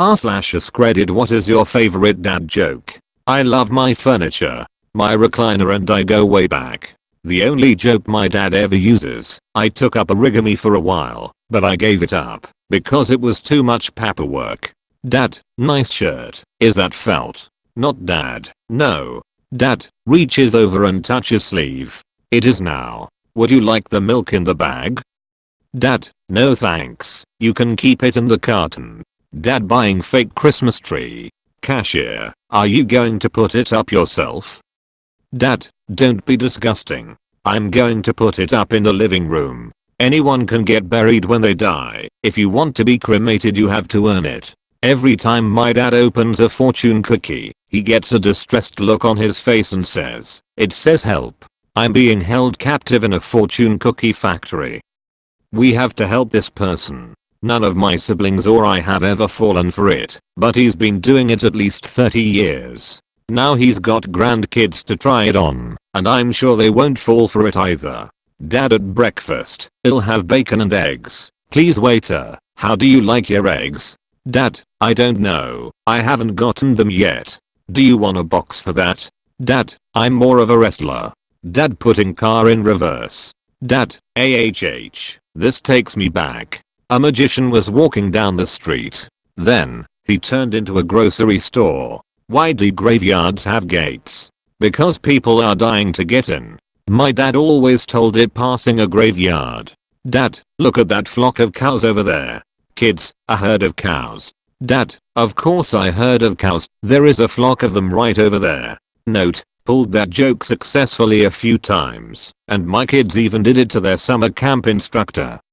R slash credit what is your favorite dad joke? I love my furniture, my recliner and I go way back. The only joke my dad ever uses, I took up origami for a while, but I gave it up because it was too much paperwork. Dad, nice shirt. Is that felt? Not dad. No. Dad, reaches over and touches sleeve. It is now. Would you like the milk in the bag? Dad, no thanks. You can keep it in the carton. Dad buying fake Christmas tree. Cashier, are you going to put it up yourself? Dad, don't be disgusting. I'm going to put it up in the living room. Anyone can get buried when they die. If you want to be cremated you have to earn it. Every time my dad opens a fortune cookie, he gets a distressed look on his face and says, it says help. I'm being held captive in a fortune cookie factory. We have to help this person. None of my siblings or I have ever fallen for it, but he's been doing it at least 30 years. Now he's got grandkids to try it on, and I'm sure they won't fall for it either. Dad at breakfast, I'll have bacon and eggs. Please waiter, how do you like your eggs? Dad, I don't know, I haven't gotten them yet. Do you want a box for that? Dad, I'm more of a wrestler. Dad putting car in reverse. Dad, AHH, this takes me back. A magician was walking down the street. Then, he turned into a grocery store. Why do graveyards have gates? Because people are dying to get in. My dad always told it passing a graveyard. Dad, look at that flock of cows over there. Kids, a herd of cows. Dad, of course I heard of cows, there is a flock of them right over there. Note, pulled that joke successfully a few times, and my kids even did it to their summer camp instructor.